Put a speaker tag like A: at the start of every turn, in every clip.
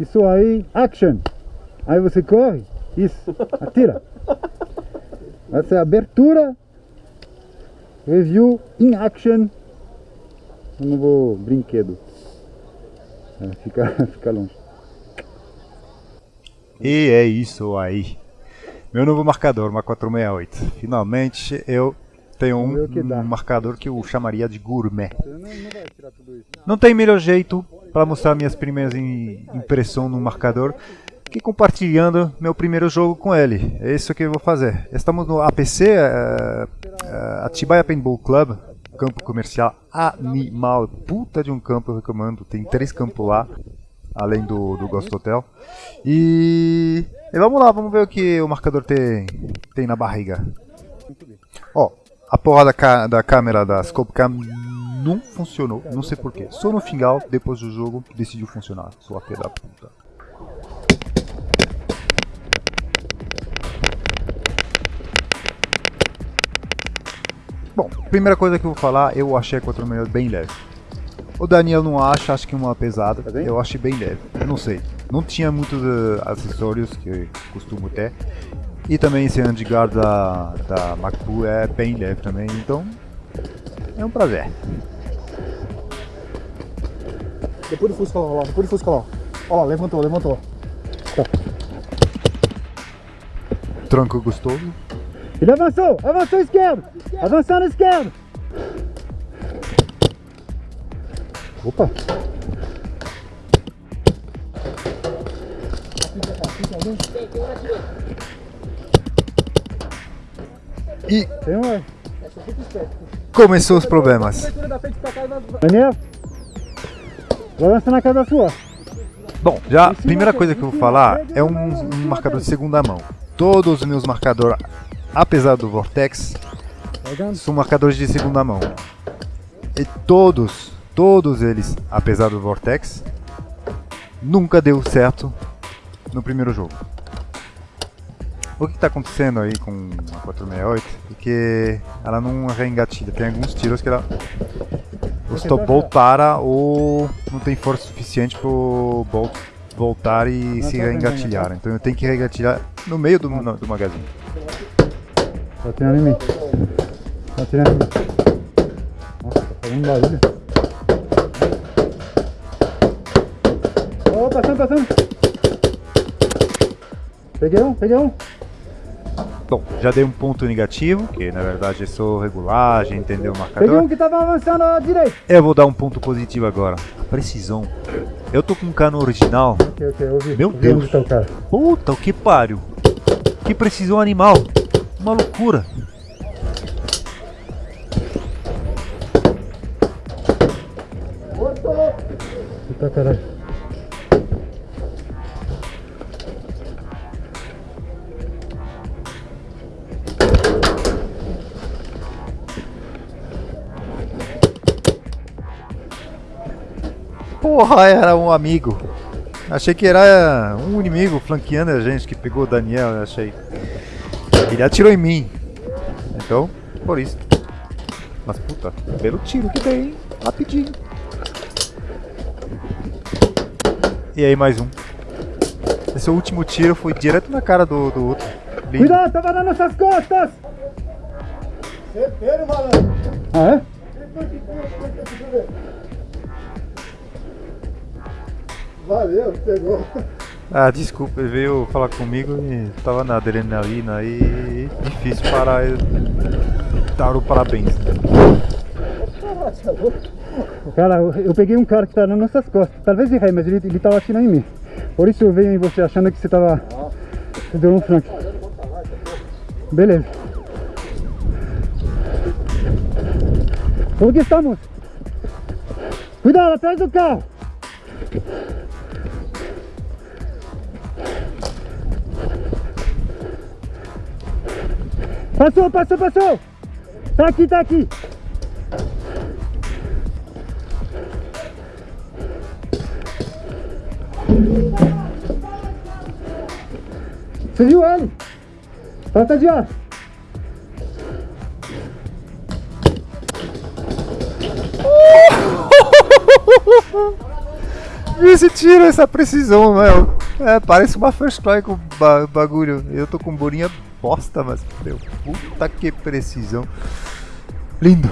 A: Isso aí, action. Aí você corre, isso, atira. Essa é a abertura. Review in action. Um novo brinquedo. É, fica, fica longe.
B: E é isso aí. Meu novo marcador, uma 468. Finalmente eu tenho um,
A: que
B: um marcador que eu chamaria de gourmet.
A: Não
B: tem melhor jeito para mostrar minhas primeiras im- impressões no marcador que compartilhando meu primeiro jogo com ele. É isso que eu vou fazer. Estamos no APC, eh, eh, Atibaia Paintball Club, campo comercial animal, puta de um campo, eu recomendo. Tem três campos lá, além do, do Ghost Hotel. E, e vamos lá, vamos ver o que o marcador tem, tem na barriga. Ó, a porra da, da câmera da Scope Cam não funcionou, não sei porquê. Só no final, depois do jogo, decidiu funcionar. Sua filha da puta. Bom, primeira coisa que eu vou falar, eu achei a 466 bem leve. O Daniel não acha, acho que uma pesada.
A: Tá?
B: Eu achei bem leve. Eu não sei. Não tinha muitos eh, acessórios que eu costumo ter. E também esse handguard da, da MacBook é bem leve também, então é um prazer.
C: Depois do Fusca lá, ó, depois do Fusca lá. Ó lá, levantou, levantou.
B: Tranco gostoso.
A: Ele avançou, avançou esquerdo, avançando esquerdo. Opa,
B: E
A: tem um.
B: começou os problemas.
A: Daniel, avançar na casa sua.
B: Bom, já a primeira coisa que eu vou falar é um, um marcador de segunda mão. Todos os meus marcadores, apesar do Vortex, são marcadores de segunda mão. E todos, todos eles, apesar do Vortex, nunca deu certo no primeiro jogo. O que está acontecendo aí com a 468 é que ela não reengatilha. Tem alguns tiros que ela o stop bolt para ou não tem força suficiente para o bolt voltar e se
A: tá vendo,
B: reengatilhar. Então eu tenho que reengatilhar no meio do, no- do magazine.
A: Tá atirando em mim. Tá atirando em mim. Nossa, tá fazendo barulho. Ó, passando, passando. Peguei um, peguei um.
B: Bom, já dei um ponto negativo, que na verdade é só regulagem, entendeu o
A: Peguei um
B: marcador.
A: que tava avançando à direita.
B: Eu vou dar um ponto positivo agora. A precisão. Eu tô com um cano original.
A: Ok, ok, eu vi.
B: Meu
A: eu vi
B: Deus.
A: tá o cara.
B: Puta, o que pariu. Que precisão animal. Uma loucura.
A: Eita caralho.
B: Era um amigo. Achei que era um inimigo flanqueando a gente que pegou o Daniel, eu achei. Ele atirou em mim. Então, por isso. Mas puta, belo tiro que dei, hein? Rapidinho. E aí mais um. Esse último tiro foi direto na cara do, do outro. Lindo.
A: Cuidado, tava nas nossas costas!
C: Certeiro, malandro.
A: Ah, é?
C: Valeu, pegou.
B: Ah, desculpa, ele veio falar comigo e tava na adrenalina aí. Difícil parar e dar o parabéns.
A: Cara, eu, peguei um cara que tá nas nossas costas. Talvez errei, mas ele, ele tava atirando em mim. Por isso eu venho em você achando que você tava. Você deu um flanco. Beleza. Como que estamos? Cuidado, atrás do carro! Passou, passou, passou! Tá aqui, tá aqui! Você viu ele? Falta de ar.
B: esse tiro, essa precisão, meu. É, parece uma first com ba bagulho. Eu tô com bolinha bosta, mas, meu, puta que precisão. Lindo.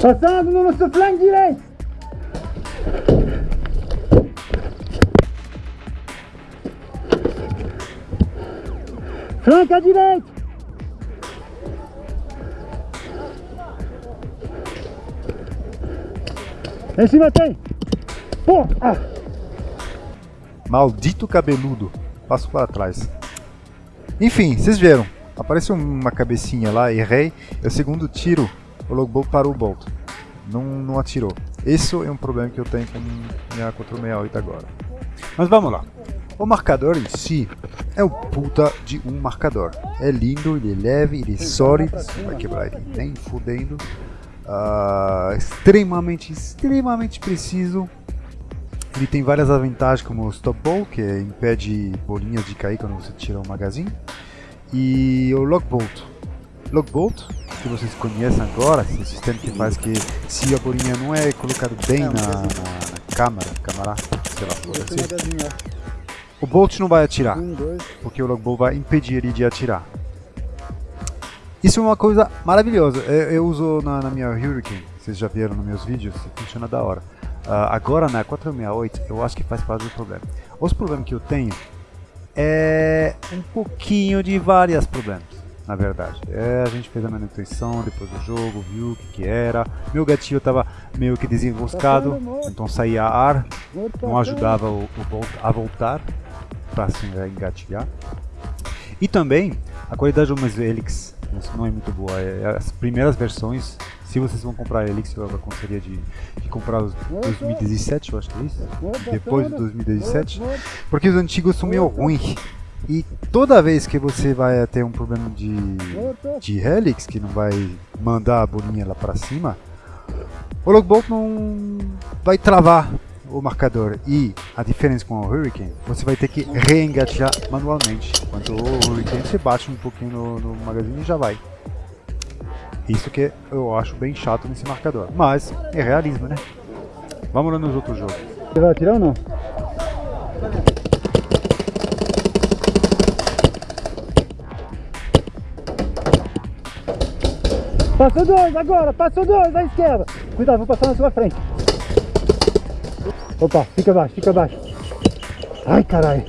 A: Passando no nosso flanco direito. Flanco à direita. Em cima tem. Pô, ah.
B: Maldito cabeludo. Passo para trás. Enfim, vocês viram. Apareceu uma cabecinha lá, errei. É o segundo tiro, o logbook parou o bolt. Não, não atirou. Esse é um problema que eu tenho com minha 468 agora. Mas vamos lá. O marcador em si é o puta de um marcador. É lindo, ele é leve, ele é sólido. Vai quebrar ele nem fudendo. Uh, extremamente, extremamente preciso. Ele tem várias vantagens como o stop ball, que impede bolinhas de cair quando você tira o magazine. E o lock bolt. Lock bolt, que vocês conhecem agora, esse sistema que faz que se a bolinha não é colocada bem na, na, na câmara, câmara, sei lá, por assim, o bolt não vai atirar, porque o lock bolt vai impedir ele de atirar. Isso é uma coisa maravilhosa. Eu, eu uso na, na, minha Hurricane, vocês já viram nos meus vídeos, funciona da hora. Uh, agora na 468 eu acho que faz parte do problema. Os problemas que eu tenho é um pouquinho de vários problemas, na verdade. É, a gente fez a manutenção depois do jogo, viu o que, que era. Meu gatilho estava meio que desenroscado, então saía ar, não ajudava o, o a voltar para assim, engatilhar. E também a qualidade do meus helix não é muito boa. É, as primeiras versões, se vocês vão comprar Helix, eu aconselharia de, de comprar os 2017, eu acho que é isso. Depois do 2017. Porque os antigos são meio ruins. E toda vez que você vai ter um problema de, de Helix, que não vai mandar a bolinha lá para cima, o logbolt não vai travar o marcador e a diferença com o Hurricane, você vai ter que reengatear manualmente. Enquanto o Hurricane você bate um pouquinho no, no magazine e já vai. Isso que eu acho bem chato nesse marcador. Mas é realismo, né? Vamos lá nos outros jogos.
A: Você vai atirar ou não? Passou dois agora, passou dois à esquerda. Cuidado, vou passar na sua frente. Opa, fica abaixo, fica abaixo. Ai, caralho.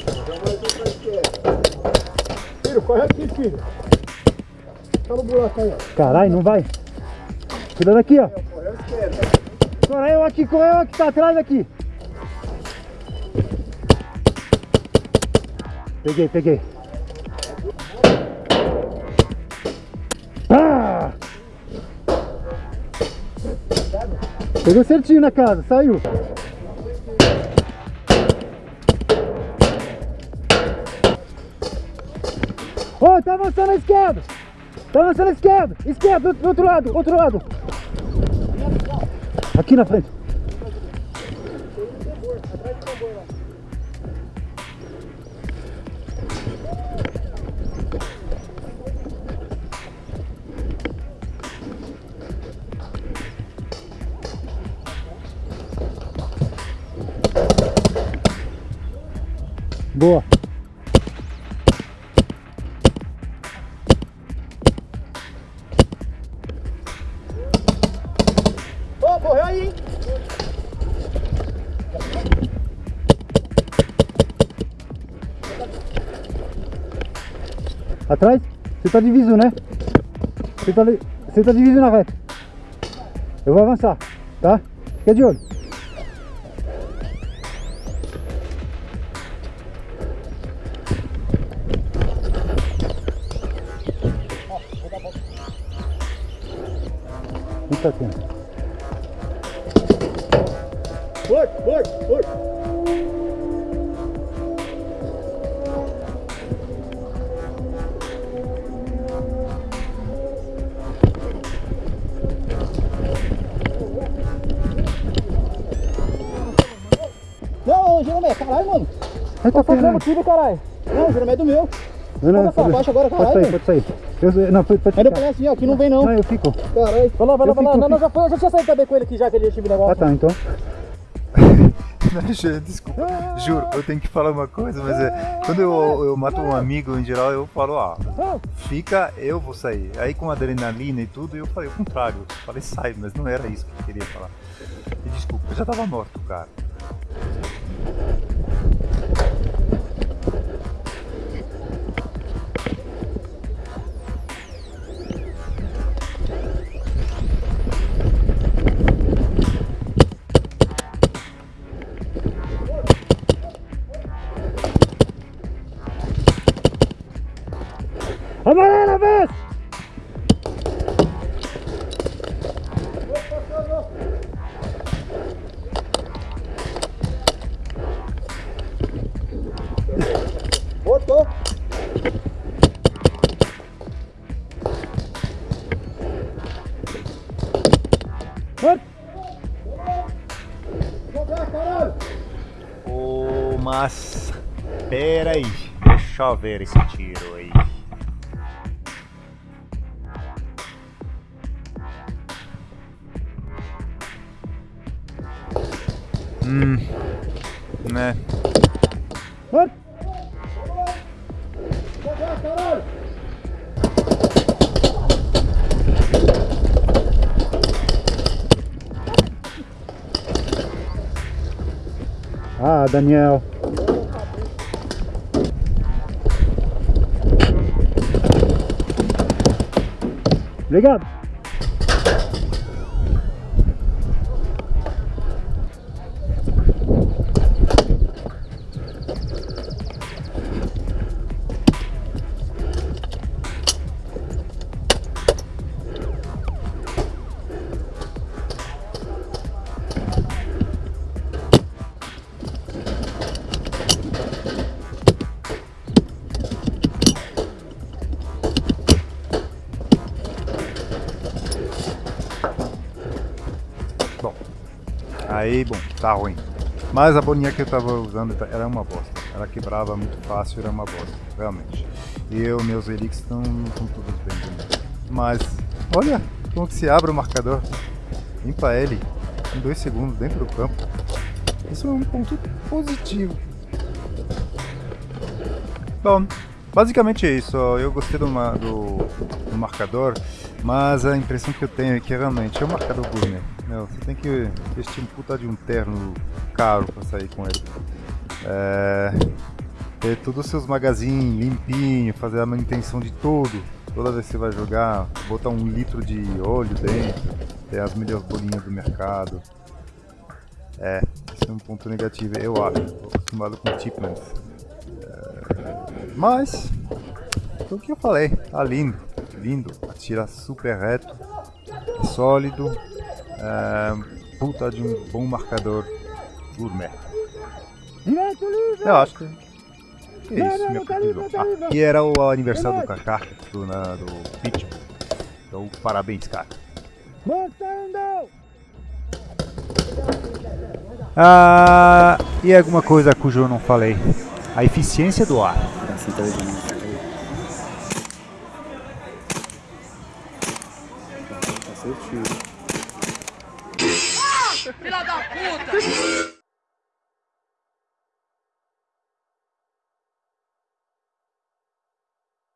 C: Filho, corre aqui, filho. Tá no buraco aí, ó.
A: Caralho, não vai. Cuidado aqui, ó. Correu aqui, correu aqui, tá atrás aqui. Peguei, peguei. Ah! Pegou certinho na casa, saiu. Oh, tá à esquerda! Tá avançando à esquerda! Esquerda, do, do outro lado, outro lado! Aqui na frente. Boa. Atrás? Você tá diviso, né? Você tá, li- você tá diviso na reta. Eu vou avançar, tá? Fica de olho. Fica atento.
C: Morto, morto, morto. Caralho, mano.
A: Tá
C: Tá fazendo tudo, caralho. Não, Jeromé é do meu.
A: Não, não, pode-
C: baixa agora,
A: pode
C: caralho.
A: sair, pode sair. Eu, não, pode, pode ficar.
C: é assim, ó, aqui não vem não.
A: Não, eu fico.
C: Caralho. Vai lá, vai lá,
A: Eu
C: vai lá.
A: fico,
C: Não, não, já foi, eu já tinha saído também com ele aqui já, que ele tinha me
A: Ah,
C: negócio.
A: tá, então.
B: Desculpa, juro, eu tenho que falar uma coisa, mas é, quando eu, eu mato um amigo em geral, eu falo, ah, fica, eu vou sair. Aí com adrenalina e tudo, eu falei o contrário. Eu falei, sai, mas não era isso que eu queria falar. E desculpa, eu já tava morto, cara. Ô, mas. Pera aí, deixa eu ver esse tiro aí. Hum. Né.
A: Morto! Ah, Daniel. Obrigado.
B: Bom, aí, bom, tá ruim. Mas a bolinha que eu tava usando tá- era uma bosta. Ela quebrava muito fácil, era uma bosta, realmente. E eu, meus elix estão todos bem também. Mas, olha como se abre o marcador. Limpa ele em dois segundos dentro do campo. Isso é um ponto positivo. Bom, basicamente é isso. Eu gostei do, do, do marcador, mas a impressão que eu tenho é que realmente é um marcador gourmet. Meu, você tem que vestir um puta de um terno caro pra sair com ele. É, ter todos os seus magazines limpinho, fazer a manutenção de tudo. Toda vez que você vai jogar, botar um litro de óleo dentro, ter as melhores bolinhas do mercado. É, esse é um ponto negativo, eu acho. Tô acostumado com Chipmans. Mas, foi o que eu falei, tá lindo, lindo, atira super reto, é sólido, é, puta de um bom marcador gourmet.
A: Direito!
B: Eu acho que que é isso, minha
A: tá tá
B: conclusão. e era o aniversário do Kaká, do, na, do Pitbull. Então, parabéns, cara. Ah, e alguma coisa cujo eu não falei. A eficiência do ar.